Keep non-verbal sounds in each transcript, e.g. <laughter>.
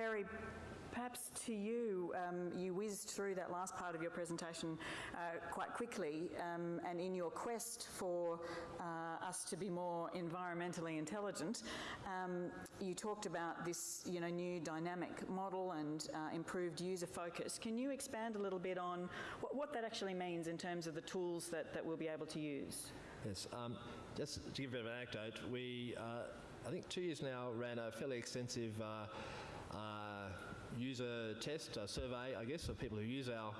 Perry, perhaps to you, um, you whizzed through that last part of your presentation uh, quite quickly, um, and in your quest for uh, us to be more environmentally intelligent, um, you talked about this, you know, new dynamic model and uh, improved user focus. Can you expand a little bit on what, what, that actually means in terms of the tools that, that we'll be able to use? Yes, um, just to give you an anecdote, we, uh, I think two years now, ran a fairly extensive uh, user test, a survey, I guess, of people who use our,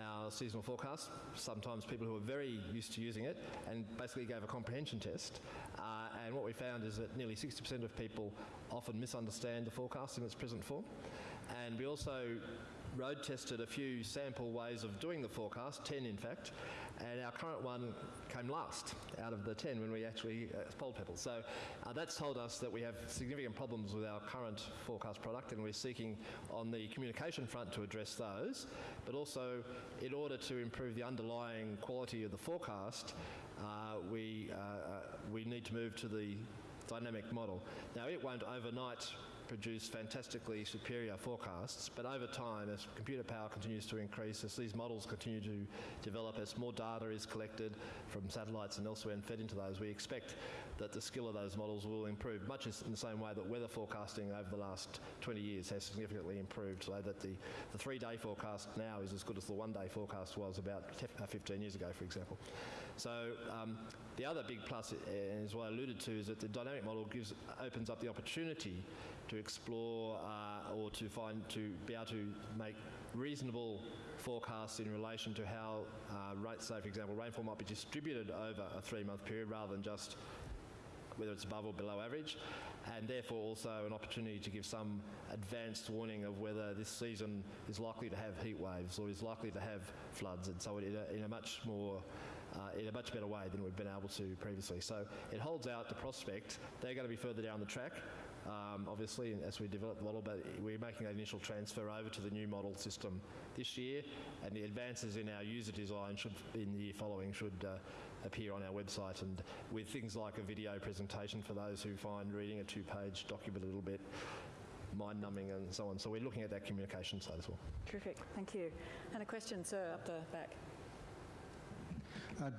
our seasonal forecast, sometimes people who are very used to using it, and basically gave a comprehension test. Uh, and what we found is that nearly 60% of people often misunderstand the forecast in its present form. And we also road tested a few sample ways of doing the forecast, 10 in fact, and our current one came last out of the 10 when we actually uh, polled people. So uh, that's told us that we have significant problems with our current forecast product and we're seeking on the communication front to address those, but also in order to improve the underlying quality of the forecast, uh, we, uh, uh, we need to move to the dynamic model. Now it won't overnight produce fantastically superior forecasts, but over time, as computer power continues to increase, as these models continue to develop, as more data is collected from satellites and elsewhere and fed into those, we expect that the skill of those models will improve, much in the same way that weather forecasting over the last 20 years has significantly improved, so that the, the three-day forecast now is as good as the one-day forecast was about uh, 15 years ago, for example. So um, the other big plus, as what I alluded to, is that the dynamic model gives, opens up the opportunity to explore uh, or to find to be able to make reasonable forecasts in relation to how, uh, say for example, rainfall might be distributed over a three-month period rather than just whether it's above or below average, and therefore also an opportunity to give some advanced warning of whether this season is likely to have heat waves or is likely to have floods, and so in a, in a much more uh, in a much better way than we've been able to previously. So it holds out the prospect. They're going to be further down the track, um, obviously, as we develop the model, but we're making that initial transfer over to the new model system this year, and the advances in our user design should, in the year following, should uh, appear on our website, and with things like a video presentation for those who find reading a two-page document a little bit mind-numbing and so on. So we're looking at that communication side as well. Terrific, thank you. And a question, sir, up the back. Uh,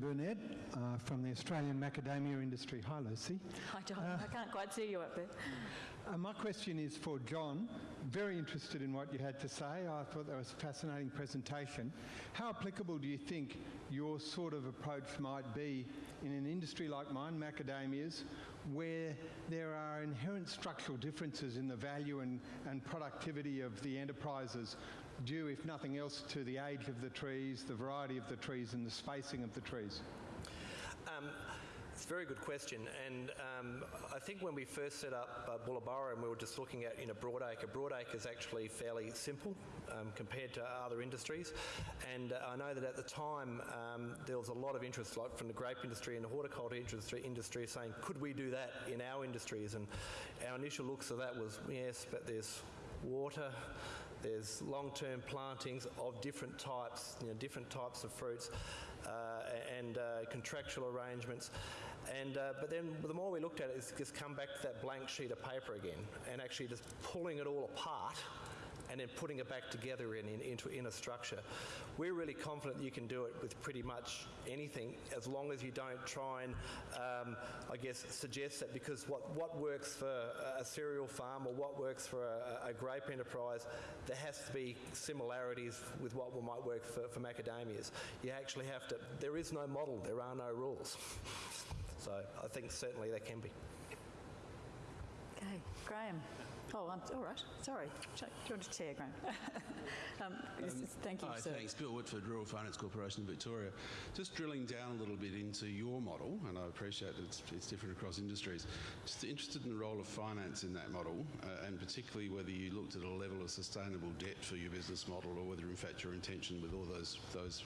Burnett uh, from the Australian Macadamia Industry. Hi, Lucy. Hi, John. Uh, I can't quite see you up there. Uh, my question is for John. Very interested in what you had to say. I thought that was a fascinating presentation. How applicable do you think your sort of approach might be in an industry like mine, macadamias, where there are inherent structural differences in the value and, and productivity of the enterprises due, if nothing else, to the age of the trees, the variety of the trees and the spacing of the trees? Um, it's a very good question, and um, I think when we first set up uh, Bullaburra and we were just looking at you know broadacre, broadacre is actually fairly simple um, compared to other industries, and uh, I know that at the time um, there was a lot of interest, like from the grape industry and the horticulture industry, industry, saying could we do that in our industries, and our initial looks of that was yes, but there's water, there's long-term plantings of different types, you know, different types of fruits, uh, and uh, contractual arrangements. And uh, but then the more we looked at it, it's just come back to that blank sheet of paper again, and actually just pulling it all apart and then putting it back together in, in, into in a structure. We're really confident you can do it with pretty much anything as long as you don't try and, um, I guess, suggest that because what, what works for a cereal farm or what works for a, a grape enterprise, there has to be similarities with what might work for, for macadamias. You actually have to, there is no model, there are no rules. So I think certainly there can be. Okay, Graham. Oh, I'm, all right. Sorry. Do you want to chair, Graham? <laughs> um, um, thank you, hi, sir. Thanks. Bill Whitford, Rural Finance Corporation of Victoria. Just drilling down a little bit into your model, and I appreciate it's, it's different across industries. Just interested in the role of finance in that model, uh, and particularly whether you looked at a level of sustainable debt for your business model, or whether in fact your intention with all those those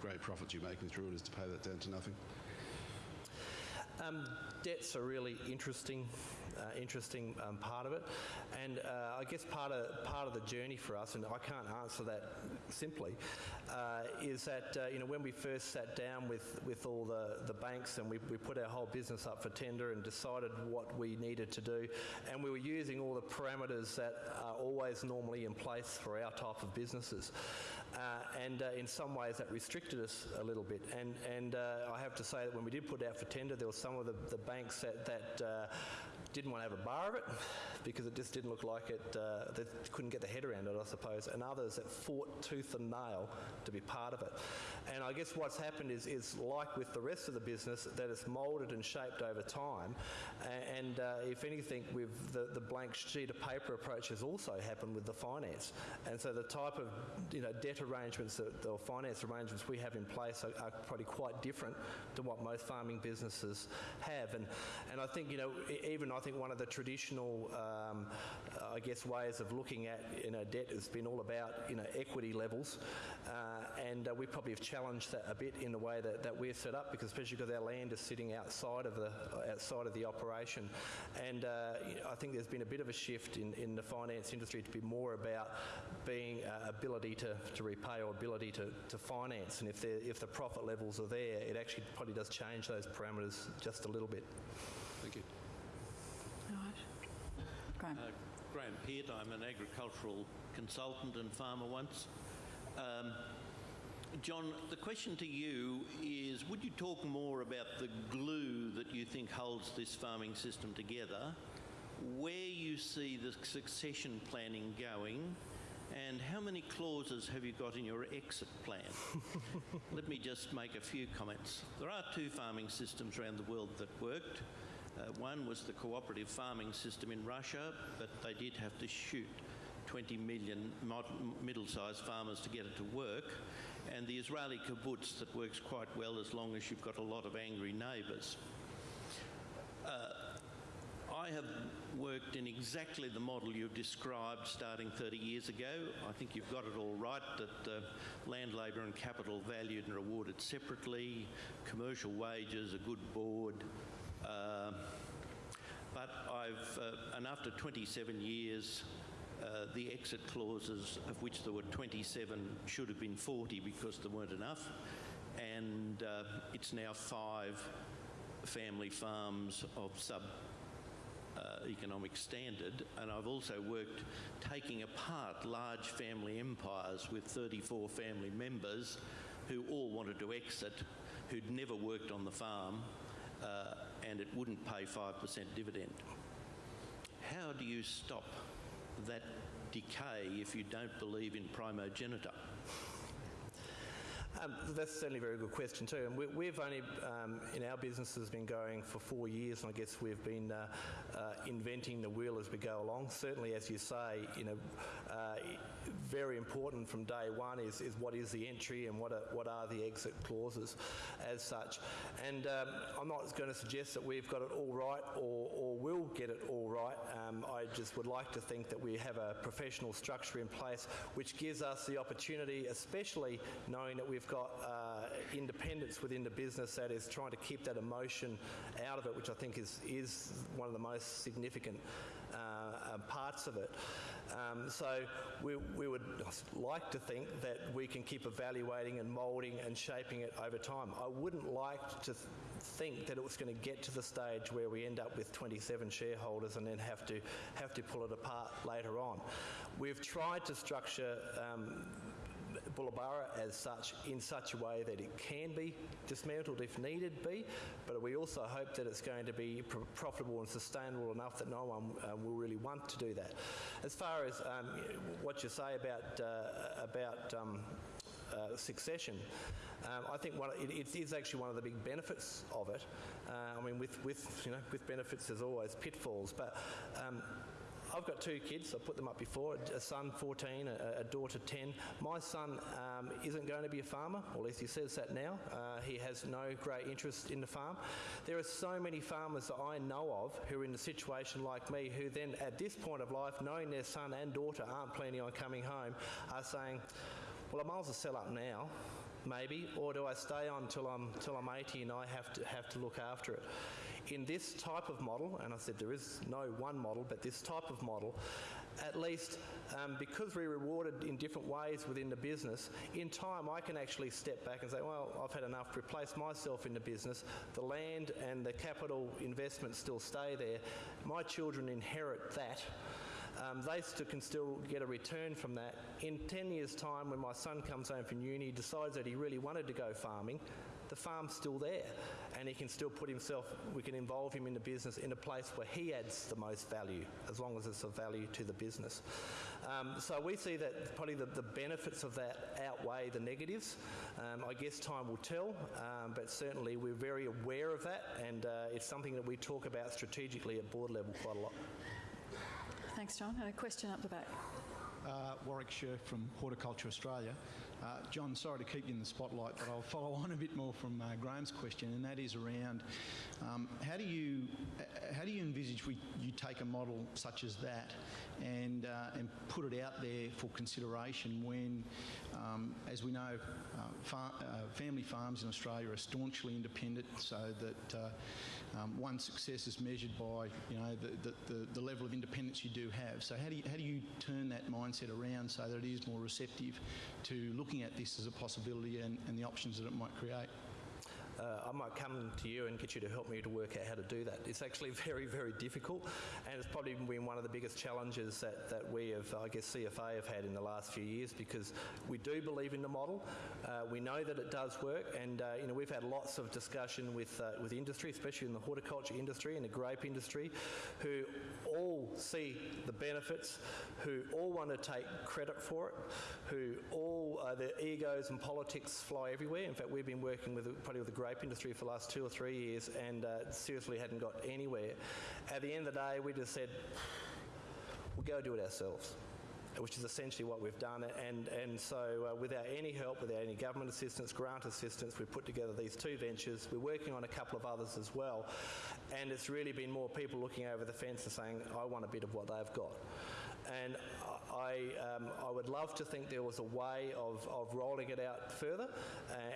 great profits you're making through it is to pay that down to nothing. Um, debt's a really interesting uh, interesting um, part of it. And uh, I guess part of part of the journey for us, and I can't answer that simply, uh, is that uh, you know when we first sat down with, with all the, the banks and we, we put our whole business up for tender and decided what we needed to do, and we were using all the parameters that are always normally in place for our type of businesses. Uh, and uh, in some ways that restricted us a little bit. And, and I have to say that when we did put out for tender, there were some of the, the banks that, that didn't want to have a bar of it because it just didn't look like it, uh, they couldn't get their head around it, I suppose, and others that fought tooth and nail to be part of it. And I guess what's happened is, is like with the rest of the business, that it's moulded and shaped over time. And uh, if anything, with the, the blank sheet of paper approach has also happened with the finance. And so the type of you know, debt arrangements that, or finance arrangements we have in place are, are probably quite different to what most farming businesses have. And, and I think, you know, even I think one of the traditional, um, I guess, ways of looking at you know, debt has been all about you know, equity levels. Uh, and uh, we probably have challenged that a bit in the way that, that we're set up, because especially because our land is sitting outside of the outside of the operation. And uh, I think there's been a bit of a shift in, in the finance industry to be more about being uh, ability to, to repay or ability to, to finance. And if if the profit levels are there, it actually probably does change those parameters just a little bit. Thank you. Graham. Uh, Graham Peart, I'm an agricultural consultant and farmer once. Um, John, the question to you is would you talk more about the glue that you think holds this farming system together, where you see the succession planning going, and how many clauses have you got in your exit plan? <laughs> Let me just make a few comments. There are two farming systems around the world that worked. Uh, one was the cooperative farming system in Russia, but they did have to shoot 20 million middle-sized farmers to get it to work. And the Israeli kibbutz that works quite well as long as you've got a lot of angry neighbours. I have worked in exactly the model you've described starting 30 years ago. I think you've got it all right that uh, land, labour, and capital valued and rewarded separately, commercial wages, a good board. Uh, but I've, uh, and after 27 years, uh, the exit clauses, of which there were 27, should have been 40 because there weren't enough. And uh, it's now five family farms of sub uh, economic standard, and I've also worked taking apart large family empires with 34 family members who all wanted to exit, who'd never worked on the farm, uh, and it wouldn't pay 5% dividend. How do you stop that decay if you don't believe in primogeniture? Um, that's certainly a very good question too. And we, we've only, um, in our business, has been going for four years, and I guess we've been uh, uh, inventing the wheel as we go along. Certainly, as you say, you know, uh, very important from day one is, is what is the entry and what are, what are the exit clauses, as such. And um, I'm not going to suggest that we've got it all right or, or will get it all right. Um, I just would like to think that we have a professional structure in place which gives us the opportunity, especially knowing that we've got uh, independence within the business that is trying to keep that emotion out of it, which I think is, is one of the most significant uh, uh, parts of it. Um, so we, we would like to think that we can keep evaluating and moulding and shaping it over time. I wouldn't like to th- think that it was going to get to the stage where we end up with 27 shareholders and then have to have to pull it apart later on. We've tried to structure um, Bullaburra as such in such a way that it can be dismantled if needed be, but we also hope that it's going to be pr- profitable and sustainable enough that no one uh, will really want to do that. As far as um, what you say about uh, about um, uh, succession. Um, I think one, it, it is actually one of the big benefits of it. Uh, I mean, with, with, you know, with benefits there's always pitfalls, but um, I've got two kids. I put them up before. A son, 14, a, a daughter, 10. My son um, isn't going to be a farmer, or at least he says that now. Uh, he has no great interest in the farm. There are so many farmers that I know of who are in a situation like me, who then, at this point of life, knowing their son and daughter aren't planning on coming home, are saying, "Well, I might as well sell up now." Maybe, or do I stay on till I'm till I'm 80 and I have to have to look after it? In this type of model, and I said there is no one model, but this type of model, at least um, because we're rewarded in different ways within the business, in time I can actually step back and say, well, I've had enough, replace myself in the business. The land and the capital investments still stay there. My children inherit that. Um, they can still get a return from that. In 10 years' time, when my son comes home from uni, decides that he really wanted to go farming, the farm's still there and he can still put himself, we can involve him in the business in a place where he adds the most value, as long as it's of value to the business. Um, so we see that probably the, the, benefits of that outweigh the negatives. Um, I guess time will tell, um, but certainly we're very aware of that and uh, it's something that we talk about strategically at board level quite a lot. Thanks, John. And a question up the back. Uh, Warwick Sher from Horticulture Australia. Uh, John, sorry to keep you in the spotlight, but I'll follow <laughs> on a bit more from uh, Graham's question, and that is around um, how do you uh, how do you envisage we, you take a model such as that and uh, and put it out there for consideration when, um, as we know, uh, far, family farms in Australia are staunchly independent, so that um, one success is measured by you know the, the, the, level of independence you do have. So how do you, how do you turn that mindset around so that it is more receptive to looking at this as a possibility and, and the options that it might create? Uh, I might come to you and get you to help me to work out how to do that. It's actually <laughs> very, very difficult, and it's probably been one of the biggest challenges that, that we have, I guess, CFA have had in the last few years because we do believe in the model. Uh, we know that it does work, and uh, you know we've had lots of discussion with uh, with industry, especially in the horticulture industry and the grape industry, who all see the benefits, who all want to take credit for it, who all uh, their egos and politics fly everywhere. In fact, we've been working with probably with the grape industry for the last two or three years and uh, seriously hadn't got anywhere. At the end of the day, we just said, we'll go do it ourselves which is essentially what we've done. And, and so, uh, without any help, without any government assistance, grant assistance, we've put together these two ventures. We're working on a couple of others as well. And it's really been more people looking over the fence and saying, I want a bit of what they've got. And I, um, I would love to think there was a way of, of rolling it out further,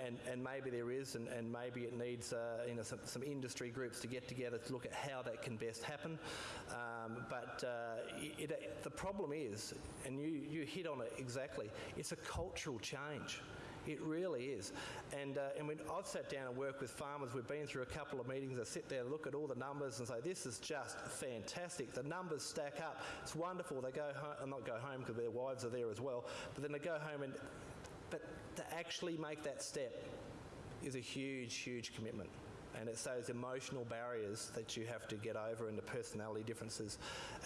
and, and maybe there is, and, and maybe it needs uh, you know, some, some industry groups to get together to look at how that can best happen. Um, but uh, it, it, the problem is, and you, you hit on it exactly, it's a cultural change. It really is. And, uh, and when I've sat down and worked with farmers, we've been through a couple of meetings. I sit there, look at all the numbers, and say, this is just fantastic. The numbers stack up. It's wonderful. They go home, and not go home because their wives are there as well, but then they go home and, but to actually make that step is a huge, huge commitment. And it's those emotional barriers that you have to get over and the personality differences.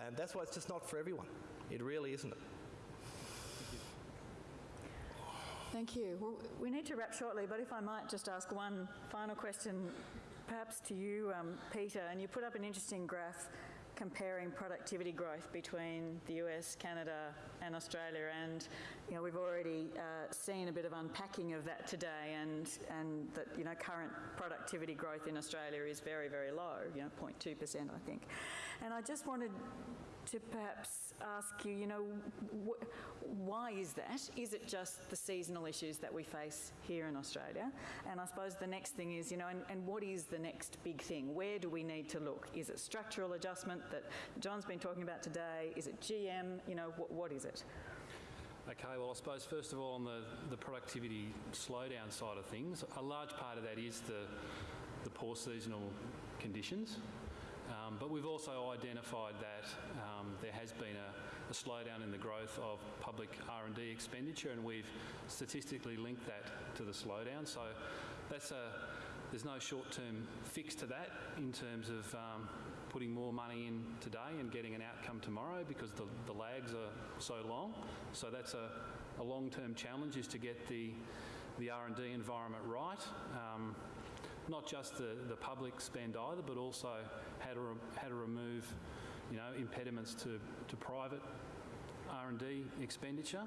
And that's why it's just not for everyone. It really isn't. Thank you. Well, we need to wrap shortly, but if I might just ask one final question, perhaps to you, um, Peter, and you put up an interesting graph comparing productivity growth between the US, Canada, and Australia. And you know, we've already uh, seen a bit of unpacking of that today, and and that you know current productivity growth in Australia is very very low, you know, 0.2 percent, I think. And I just wanted to perhaps ask you, you know, wh- why is that? Is it just the seasonal issues that we face here in Australia? And I suppose the next thing is, you know, and, and what is the next big thing? Where do we need to look? Is it structural adjustment that John's been talking about today? Is it GM? You know, wh- what is it? Okay, well, I suppose first of all, on the, the productivity slowdown side of things, a large part of that is the, the poor seasonal conditions. Um, but we've also identified that um, there has been a, a, slowdown in the growth of public R&D expenditure, and we've statistically linked that to the slowdown. So that's a there's no short-term fix to that in terms of um, putting more money in today and getting an outcome tomorrow because the, the lags are so long. So that's a, a long-term challenge is to get the the R&D environment right. Not just the, the public spend either, but also how to, how to remove you know, impediments to, to private R&D expenditure.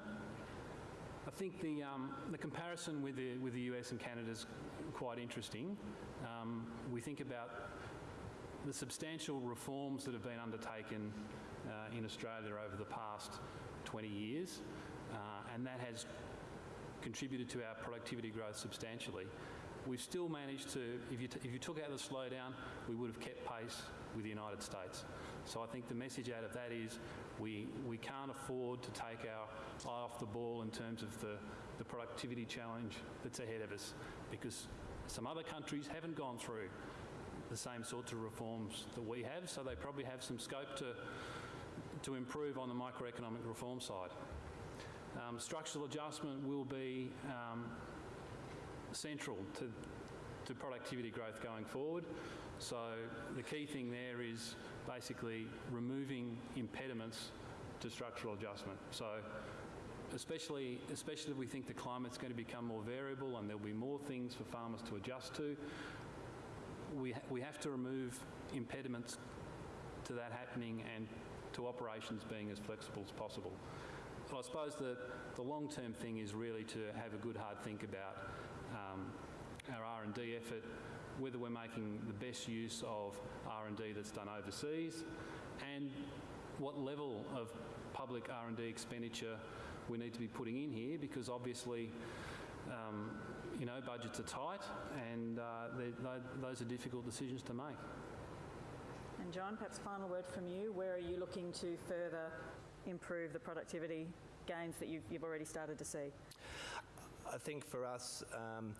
I think the, um, the comparison with the, with the US and Canada is quite interesting. Um, we think about the substantial reforms that have been undertaken uh, in Australia over the past 20 years, uh, and that has contributed to our productivity growth substantially. We've still managed to, if you, if you took out the slowdown, we would have kept pace with the United States. So I think the message out of that is we, we can't afford to take our eye off the ball in terms of the, the productivity challenge that's ahead of us because some other countries haven't gone through the same sorts of reforms that we have, so they probably have some scope to, to improve on the microeconomic reform side. Um, structural adjustment will be um, central to, to productivity growth going forward. So the key thing there is basically removing impediments to structural adjustment. So especially, especially if we think the climate's going to become more variable and there'll be more things for farmers to adjust to, we, ha- we have to remove impediments to that happening and to operations being as flexible as possible. I suppose the, the long-term thing is really to have a good hard think about um, our R&D effort, whether we're making the best use of R&D that's done overseas, and what level of public R&D expenditure we need to be putting in here, because obviously, um, you know, budgets are tight, and uh, they- tho- those are difficult decisions to make. And John, perhaps final word from you. Where are you looking to further improve the productivity gains that you've, you've already started to see? I think for us, um,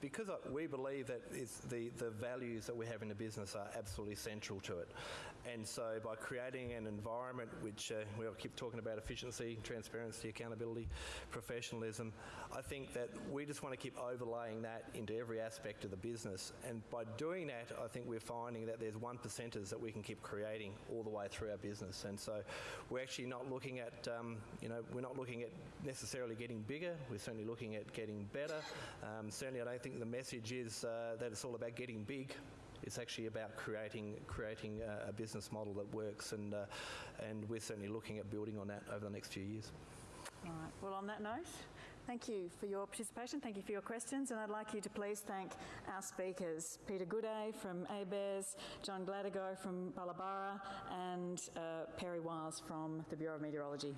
because we believe that the, the values that we have in the business are absolutely central to it. And so by creating an environment which uh, we keep talking about efficiency, transparency, accountability, professionalism, I think that we just want to keep overlaying that into every aspect of the business. And by doing that, I think we're finding that there's one percenters that we can keep creating all the way through our business. And so we're actually not looking at, um, you know, we're not looking at necessarily getting bigger. We're certainly looking at getting better. Um, certainly, I don't think the message is uh, that it's all about getting big. It's actually about creating creating a, a business model that works, and uh, and we're certainly looking at building on that over the next few years. All right. Well, on that note, thank you for your participation. Thank you for your questions. And I'd like you to please thank our speakers Peter Gooday from ABARES, John Gladigau from Bullaburra, and uh, Perry Wiles from the Bureau of Meteorology.